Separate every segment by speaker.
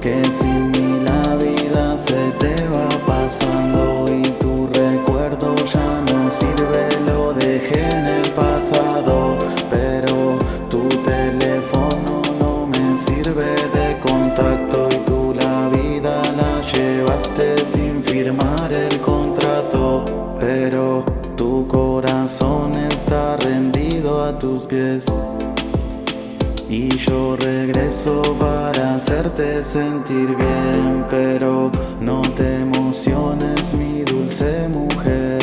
Speaker 1: Que sin mí la vida se te va pasando Y tu recuerdo ya no sirve, lo dejé en el pasado Pero tu teléfono no me sirve de contacto Y tú la vida la llevaste sin firmar el contrato Pero tu corazón está rendido a tus pies y yo regreso para hacerte sentir bien Pero no te emociones mi dulce mujer.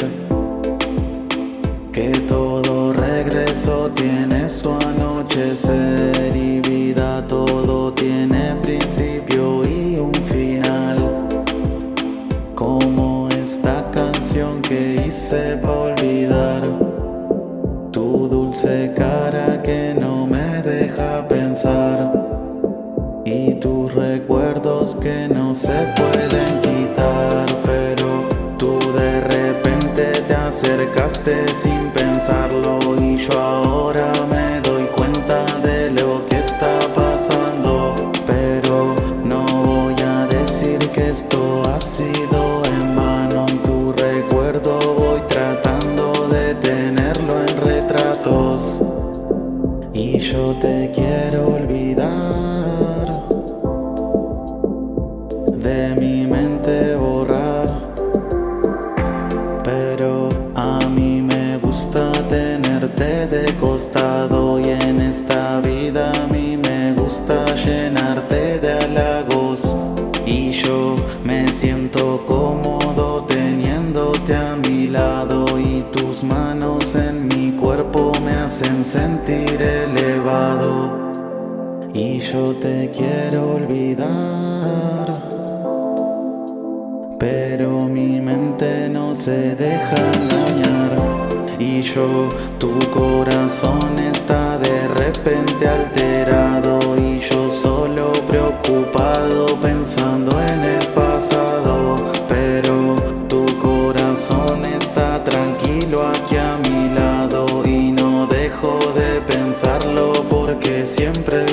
Speaker 1: Que todo regreso tiene su anochecer Y vida todo tiene principio y un final. Como esta canción que hice para olvidar Tu dulce cara que no se pueden quitar Pero tú de repente te acercaste sin pensarlo Y yo ahora me doy cuenta de lo que está pasando Pero no voy a decir que esto ha sido en vano Y tu recuerdo voy tratando de tenerlo en retratos. Y yo te quiero olvidar de costado Y en esta vida a mí me gusta llenarte de halagos. Y yo me siento cómodo teniéndote a mi lado Y tus manos en mi cuerpo me hacen sentir elevado. Y yo te quiero olvidar pero mi mente no se deja engañar y yo. Tu corazón está de repente alterado y yo solo preocupado pensando en el pasado. Pero tu corazón está tranquilo aquí a mi lado y no dejo de pensarlo porque siempre